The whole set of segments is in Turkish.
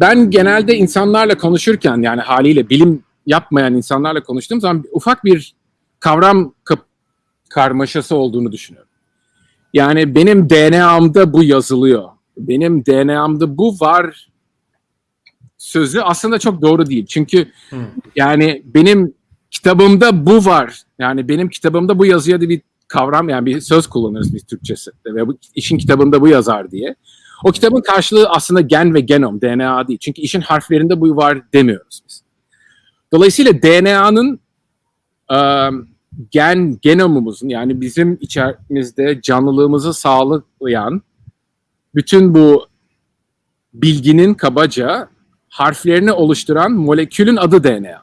ben genelde insanlarla konuşurken yani haliyle bilim yapmayan insanlarla konuştuğum zaman ufak bir kavram karmaşası olduğunu düşünüyorum. Yani benim DNA'mda bu yazılıyor. Benim DNA'mda bu var sözü aslında çok doğru değil. Çünkü yani benim kitabımda bu var. Yani benim kitabımda bu yazıyor diye bir kavram yani bir söz kullanırız biz Türkçesi ve bu işin kitabında bu yazar diye. O kitabın karşılığı aslında gen ve genom, DNA değil. Çünkü işin harflerinde bu var demiyoruz biz. Dolayısıyla DNA'nın ıı, gen genomumuzun yani bizim içerimizde canlılığımızı sağlayan bütün bu bilginin kabaca harflerini oluşturan molekülün adı DNA.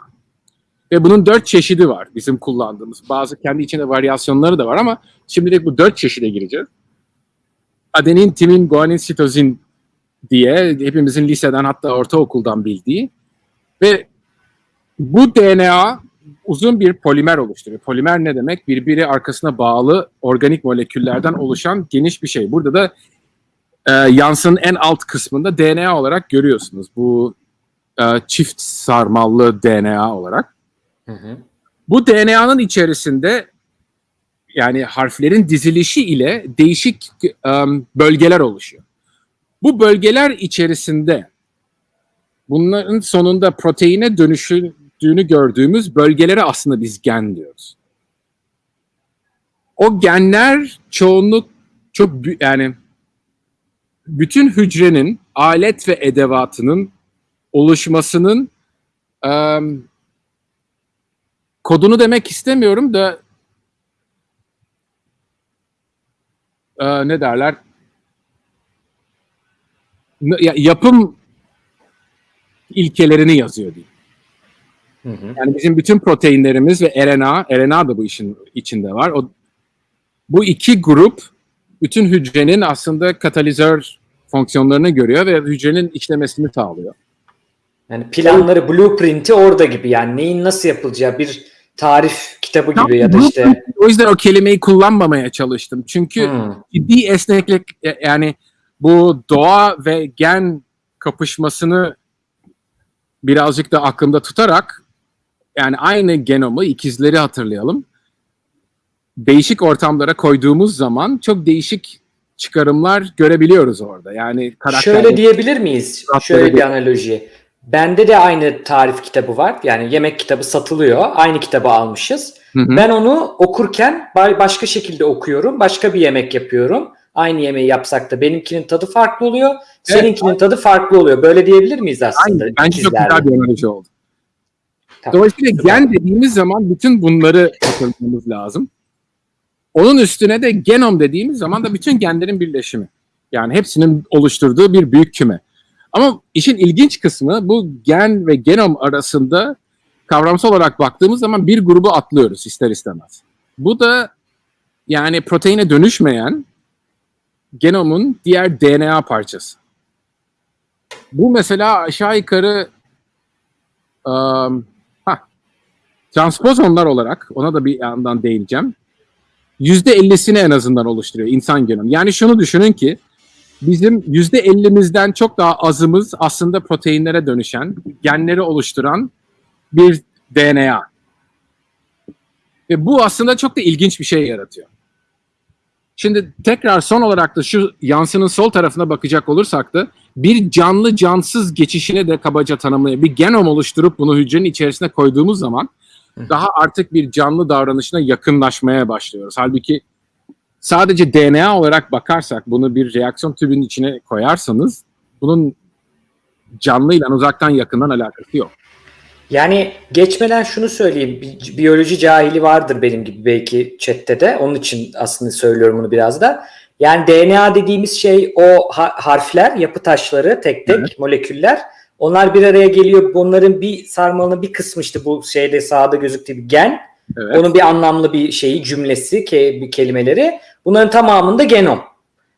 Ve bunun dört çeşidi var bizim kullandığımız. Bazı kendi içinde varyasyonları da var ama şimdilik bu dört çeşide gireceğiz. Adenin, timin, guanin, sitozin diye hepimizin liseden hatta ortaokuldan bildiği ve bu DNA uzun bir polimer oluşturuyor. Polimer ne demek? Birbiri arkasına bağlı organik moleküllerden oluşan geniş bir şey. Burada da e, yansının en alt kısmında DNA olarak görüyorsunuz. Bu e, çift sarmallı DNA olarak. Hı hı. Bu DNA'nın içerisinde yani harflerin dizilişi ile değişik um, bölgeler oluşuyor. Bu bölgeler içerisinde bunların sonunda proteine dönüştüğünü gördüğümüz bölgelere aslında biz gen diyoruz. O genler çoğunluk çok yani bütün hücrenin alet ve edevatının oluşmasının um, kodunu demek istemiyorum da e, ne derler ya- yapım ilkelerini yazıyor diyeyim. Hı hı. Yani bizim bütün proteinlerimiz ve RNA, RNA da bu işin içinde var. O, bu iki grup bütün hücrenin aslında katalizör fonksiyonlarını görüyor ve hücrenin işlemesini sağlıyor. Yani planları, blueprint'i orada gibi yani neyin nasıl yapılacağı bir tarif kitabı gibi Tam ya da işte O yüzden o kelimeyi kullanmamaya çalıştım. Çünkü Hmm. ciddi esneklik e, yani bu doğa ve gen kapışmasını birazcık da aklımda tutarak yani aynı genomu ikizleri hatırlayalım. Değişik ortamlara koyduğumuz zaman çok değişik çıkarımlar görebiliyoruz orada. Yani karakter Şöyle diyebilir miyiz? Şöyle bir analoji. Bende de aynı tarif kitabı var. Yani yemek kitabı satılıyor. Aynı kitabı almışız. Hı hı. Ben onu okurken ba- başka şekilde okuyorum. Başka bir yemek yapıyorum. Aynı yemeği yapsak da benimkinin tadı farklı oluyor. Seninkinin tadı farklı oluyor. Böyle diyebilir miyiz aslında? Aynen. Bence çok güzel bir analoji oldu. Tamam. Dolayısıyla gen dediğimiz zaman bütün bunları hatırlamamız lazım. Onun üstüne de genom dediğimiz zaman da bütün genlerin birleşimi. Yani hepsinin oluşturduğu bir büyük küme. Ama işin ilginç kısmı bu gen ve genom arasında kavramsal olarak baktığımız zaman bir grubu atlıyoruz ister istemez. Bu da yani proteine dönüşmeyen genomun diğer DNA parçası. Bu mesela aşağı yukarı um, ha, transpozonlar olarak ona da bir yandan değineceğim. Yüzde ellisini en azından oluşturuyor insan genomu. Yani şunu düşünün ki bizim yüzde ellimizden çok daha azımız aslında proteinlere dönüşen, genleri oluşturan bir DNA. Ve bu aslında çok da ilginç bir şey yaratıyor. Şimdi tekrar son olarak da şu yansının sol tarafına bakacak olursak da bir canlı cansız geçişine de kabaca tanımlayabilir. Bir genom oluşturup bunu hücrenin içerisine koyduğumuz zaman daha artık bir canlı davranışına yakınlaşmaya başlıyoruz. Halbuki sadece DNA olarak bakarsak bunu bir reaksiyon tübünün içine koyarsanız bunun canlıyla uzaktan yakından alakası yok. Yani geçmeden şunu söyleyeyim. Bi- Biyoloji cahili vardır benim gibi belki chatte de. Onun için aslında söylüyorum bunu biraz da. Yani DNA dediğimiz şey o ha- harfler, yapı taşları tek tek Evet. moleküller. Onlar bir araya geliyor. Bunların bir sarmalının bir kısmı işte bu şeyde sağda gözüktüğü bir gen. Evet. Onun bir anlamlı bir şeyi, cümlesi, ke, bir kelimeleri. Bunların tamamında genom.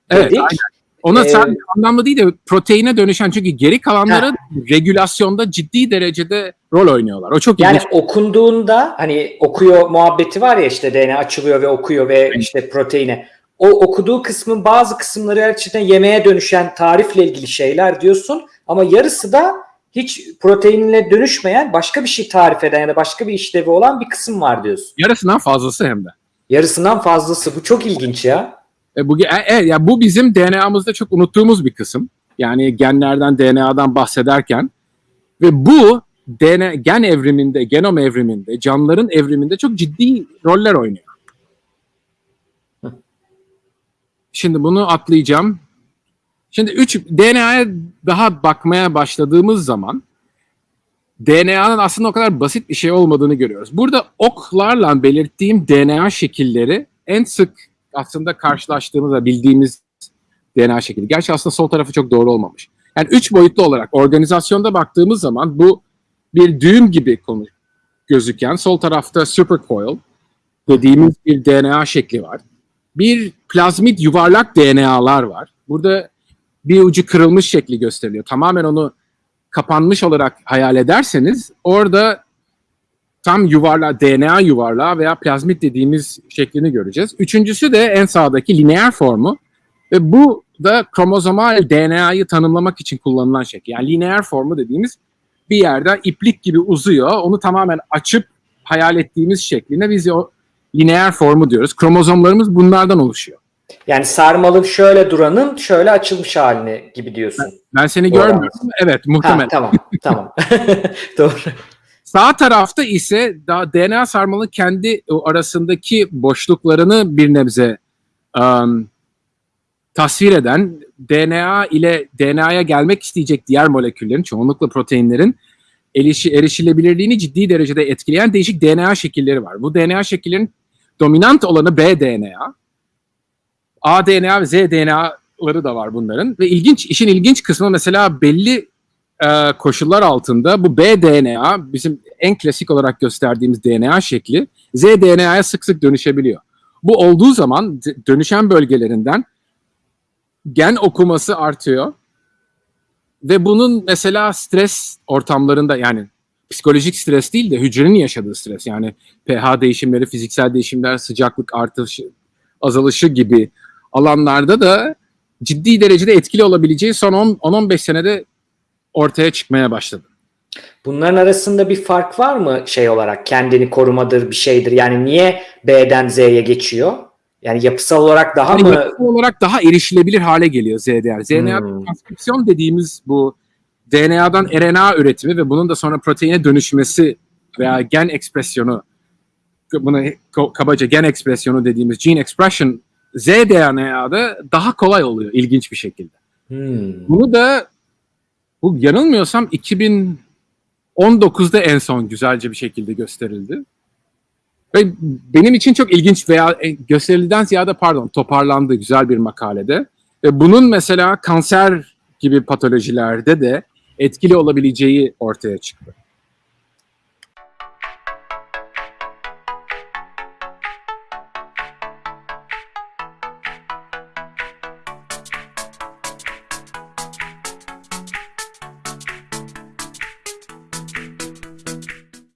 Evet, dedik. aynen. Ona Ee, sadece anlamlı değil de proteine dönüşen çünkü geri kalanları regülasyonda ciddi derecede rol oynuyorlar. O çok Yani ilginç. okunduğunda hani okuyor muhabbeti var ya işte DNA açılıyor ve okuyor ve işte proteine. o okuduğu kısmın bazı kısımları gerçekten yemeğe dönüşen tarifle ilgili şeyler diyorsun ama yarısı da hiç proteinle dönüşmeyen başka bir şey tarif eden ya da başka bir işlevi olan bir kısım var diyorsun. Yarısından fazlası hem de. Yarısından fazlası. Bu çok ilginç ya. E, bu, e, e, ya bu bizim DNA'mızda çok unuttuğumuz bir kısım. Yani genlerden, DNA'dan bahsederken ve bu DNA, gen evriminde, genom evriminde, canlıların evriminde çok ciddi roller oynuyor. Şimdi bunu atlayacağım. Şimdi 3 DNA'ya daha bakmaya başladığımız zaman DNA'nın aslında o kadar basit bir şey olmadığını görüyoruz. Burada oklarla belirttiğim DNA şekilleri en sık aslında karşılaştığımız ve bildiğimiz DNA şekli. Gerçi aslında sol tarafı çok doğru olmamış. Yani üç boyutlu olarak organizasyonda baktığımız zaman bu bir düğüm gibi konu gözüken sol tarafta supercoil dediğimiz bir DNA şekli var. Bir plazmid yuvarlak DNA'lar var. Burada bir ucu kırılmış şekli gösteriliyor. Tamamen onu kapanmış olarak hayal ederseniz orada tam yuvarla DNA yuvarlağı veya plazmit dediğimiz şeklini göreceğiz. Üçüncüsü de en sağdaki lineer formu ve bu da kromozomal DNA'yı tanımlamak için kullanılan şekil. Yani lineer formu dediğimiz bir yerde iplik gibi uzuyor. Onu tamamen açıp hayal ettiğimiz şekline biz o lineer formu diyoruz. Kromozomlarımız bunlardan oluşuyor. Yani sarmalı şöyle duranın şöyle açılmış halini gibi diyorsun. Ben seni Doğru. görmüyorum. Evet muhtemelen. Ha, tamam tamam. Doğru. Sağ tarafta ise daha DNA sarmalının kendi arasındaki boşluklarını bir nebze um, tasvir eden DNA ile DNA'ya gelmek isteyecek diğer moleküllerin, çoğunlukla proteinlerin erişi, erişilebilirliğini ciddi derecede etkileyen değişik DNA şekilleri var. Bu DNA şekillerin dominant olanı bDNA, aDNA ve zDNA'ları da var bunların. Ve ilginç, işin ilginç kısmı mesela belli e, koşullar altında bu bDNA bizim en klasik olarak gösterdiğimiz DNA şekli zDNA'ya sık sık dönüşebiliyor. Bu olduğu zaman dönüşen bölgelerinden gen okuması artıyor ve bunun mesela stres ortamlarında yani psikolojik stres değil de hücrenin yaşadığı stres yani pH değişimleri, fiziksel değişimler, sıcaklık artışı, azalışı gibi alanlarda da ciddi derecede etkili olabileceği son 10-15 senede ortaya çıkmaya başladı. Bunların arasında bir fark var mı şey olarak kendini korumadır bir şeydir yani niye B'den Z'ye geçiyor? Yani yapısal olarak daha Yani mı yapısal olarak daha erişilebilir hale geliyor ZDR. ZDR Hmm. transkripsiyon dediğimiz bu DNA'dan RNA üretimi ve bunun da sonra proteine dönüşmesi veya gen ekspresyonu bunu kabaca gen ekspresyonu dediğimiz gene expression zDNA'da daha kolay oluyor ilginç bir şekilde. Hmm. Bunu da bu yanılmıyorsam 2019'da en son güzelce bir şekilde gösterildi. Ve benim için çok ilginç veya e, gösterilden ziyade pardon toparlandı güzel bir makalede. Ve bunun mesela kanser gibi patolojilerde de etkili olabileceği ortaya çıktı.